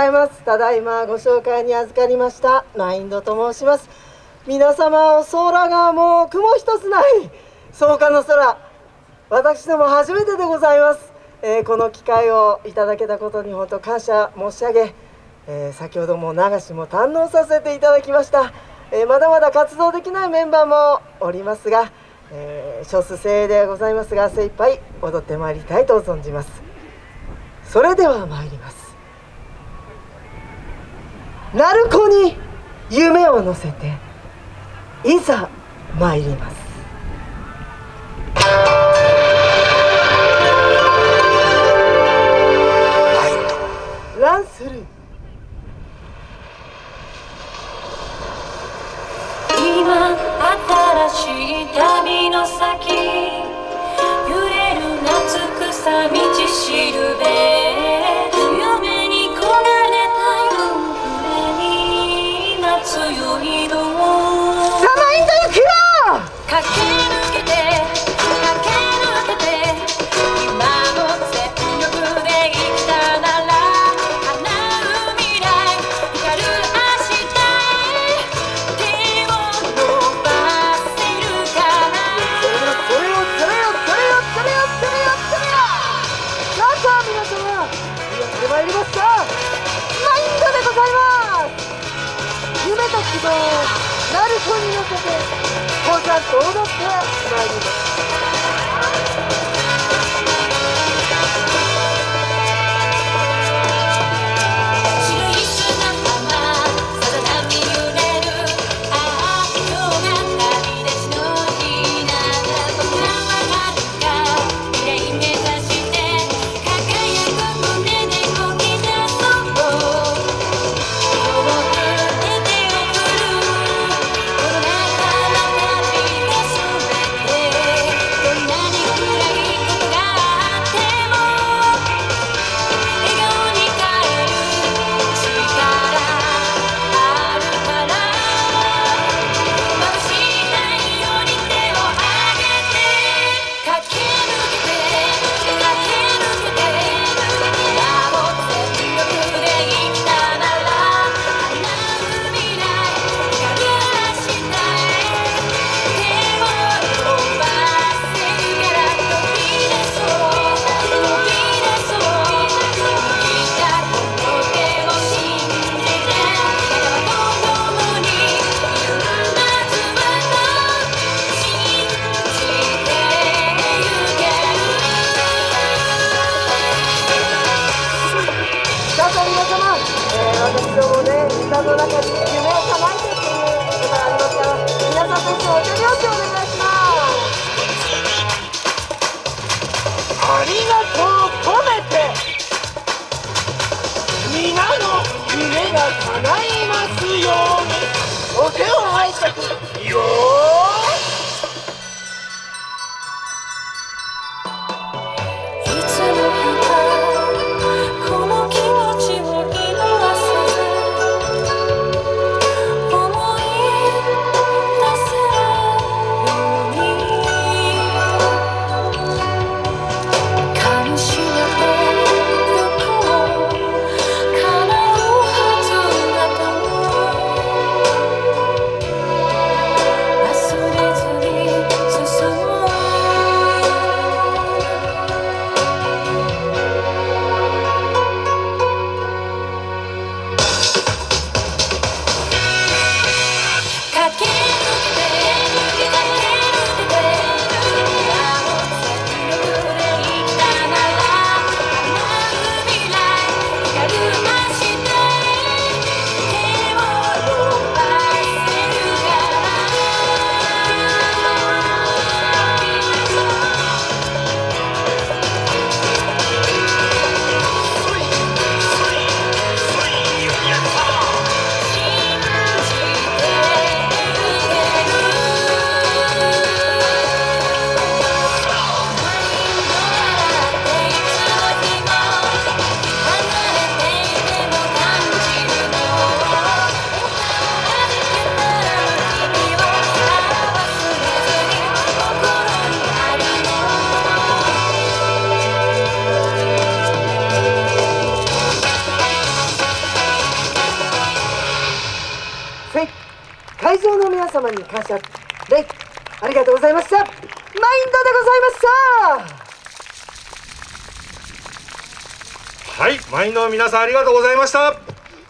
ございます。ただいまご紹介に預かりました。マインドと申します。皆様お空がもう雲一つない草加の空。私ども初めてでございます、えー、この機会をいただけたことに本当感謝申し上げ、えー、先ほども流しも堪能させていただきました、えー、まだまだ活動できないメンバーもおりますが、え少数精鋭でございますが精一杯踊ってまいりたいと存じます。それでは参ります。鳴子に夢を乗せていざ参ります。ランスルー。今新しい旅の先揺れる夏草道しるべ。りますかマインドでございます。夢と希望を鳴る子に寄せてこうちゃんと踊ってまいります。私どもね歌の中に夢を叶えてっていうことがありますから皆さんと一緒にお手拍子をお願いしますありがとう込めて皆の夢が叶いますように。お手を拝借よ様に感謝礼ありがとうございました。マインドでございました。はいマインドの皆さんありがとうございました。